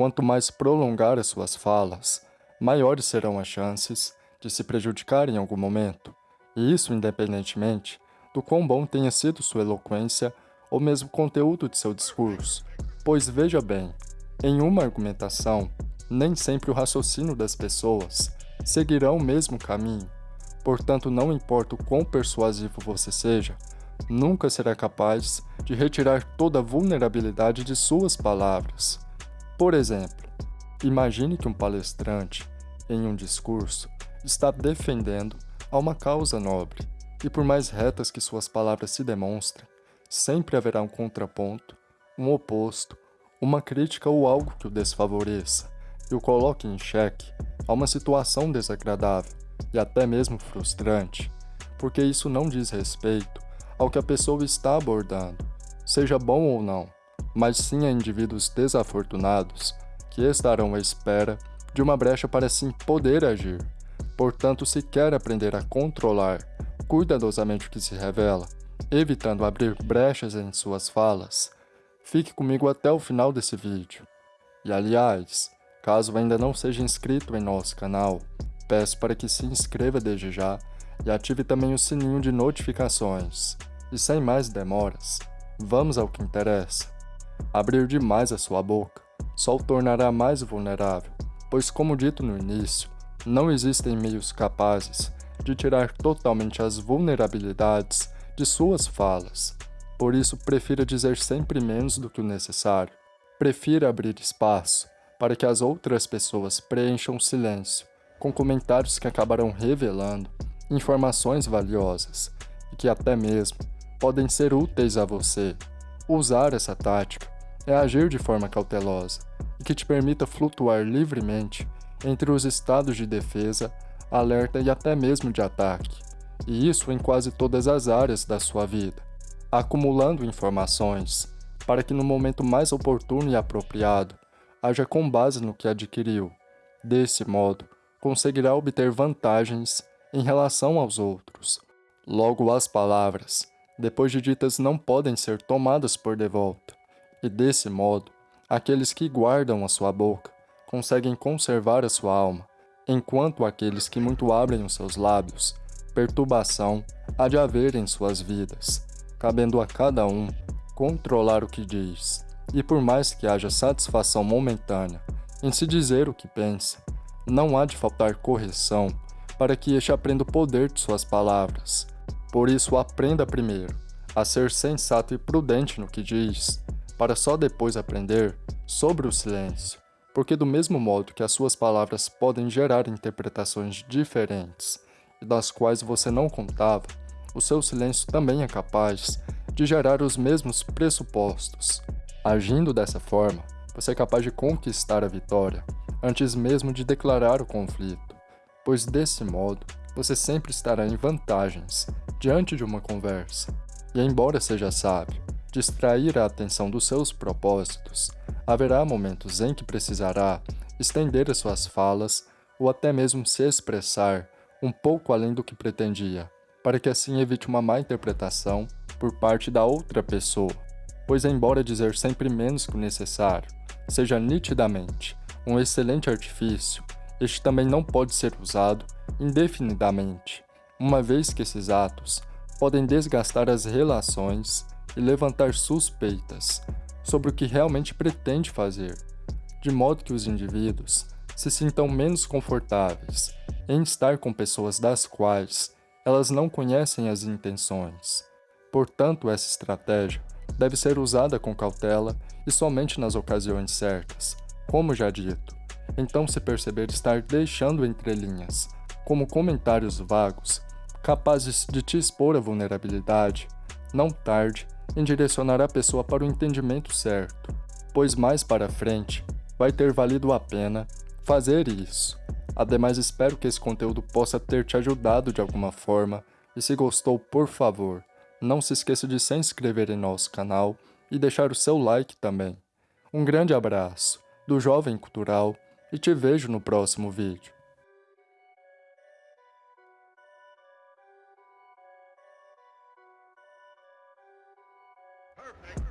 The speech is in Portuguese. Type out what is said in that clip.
quanto mais prolongar as suas falas, maiores serão as chances de se prejudicar em algum momento, e isso independentemente do quão bom tenha sido sua eloquência ou mesmo conteúdo de seu discurso. Pois veja bem, em uma argumentação, nem sempre o raciocínio das pessoas seguirá o mesmo caminho. Portanto, não importa o quão persuasivo você seja, nunca será capaz de retirar toda a vulnerabilidade de suas palavras. Por exemplo, imagine que um palestrante, em um discurso, está defendendo a uma causa nobre, e por mais retas que suas palavras se demonstrem, sempre haverá um contraponto, um oposto, uma crítica ou algo que o desfavoreça e o coloque em xeque a uma situação desagradável e até mesmo frustrante, porque isso não diz respeito ao que a pessoa está abordando, seja bom ou não, mas sim a indivíduos desafortunados que estarão à espera de uma brecha para assim poder agir. Portanto, se quer aprender a controlar cuidadosamente o que se revela, evitando abrir brechas em suas falas, fique comigo até o final desse vídeo. E aliás, caso ainda não seja inscrito em nosso canal, peço para que se inscreva desde já e ative também o sininho de notificações. E sem mais demoras, vamos ao que interessa. Abrir demais a sua boca só o tornará mais vulnerável, pois como dito no início, não existem meios capazes de tirar totalmente as vulnerabilidades de suas falas. Por isso, prefira dizer sempre menos do que o necessário. Prefira abrir espaço para que as outras pessoas preencham o silêncio com comentários que acabarão revelando informações valiosas e que até mesmo podem ser úteis a você. Usar essa tática é agir de forma cautelosa e que te permita flutuar livremente entre os estados de defesa, alerta e até mesmo de ataque, e isso em quase todas as áreas da sua vida, acumulando informações para que no momento mais oportuno e apropriado haja com base no que adquiriu. Desse modo, conseguirá obter vantagens em relação aos outros. Logo, as palavras, depois de ditas, não podem ser tomadas por de volta, e desse modo, aqueles que guardam a sua boca conseguem conservar a sua alma, enquanto aqueles que muito abrem os seus lábios, perturbação há de haver em suas vidas, cabendo a cada um controlar o que diz. E por mais que haja satisfação momentânea em se dizer o que pensa, não há de faltar correção para que este aprenda o poder de suas palavras. Por isso, aprenda primeiro a ser sensato e prudente no que diz, para só depois aprender sobre o silêncio, porque do mesmo modo que as suas palavras podem gerar interpretações diferentes e das quais você não contava, o seu silêncio também é capaz de gerar os mesmos pressupostos. Agindo dessa forma, você é capaz de conquistar a vitória antes mesmo de declarar o conflito, pois desse modo você sempre estará em vantagens diante de uma conversa. E embora seja sábio distrair a atenção dos seus propósitos, haverá momentos em que precisará estender as suas falas ou até mesmo se expressar um pouco além do que pretendia, para que assim evite uma má interpretação por parte da outra pessoa, pois embora dizer sempre menos que o necessário seja nitidamente um excelente artifício, este também não pode ser usado indefinidamente, uma vez que esses atos podem desgastar as relações e levantar suspeitas sobre o que realmente pretende fazer, de modo que os indivíduos se sintam menos confortáveis em estar com pessoas das quais elas não conhecem as intenções. Portanto, essa estratégia deve ser usada com cautela e somente nas ocasiões certas, como já dito. Então, se perceber estar deixando entrelinhas, como comentários vagos, capazes de te expor a vulnerabilidade, não tarde em direcionar a pessoa para o entendimento certo, pois mais para frente vai ter valido a pena fazer isso. Ademais, espero que esse conteúdo possa ter te ajudado de alguma forma, e se gostou, por favor, não se esqueça de se inscrever em nosso canal e deixar o seu like também. Um grande abraço! do Jovem Cultural e te vejo no próximo vídeo. Perfect.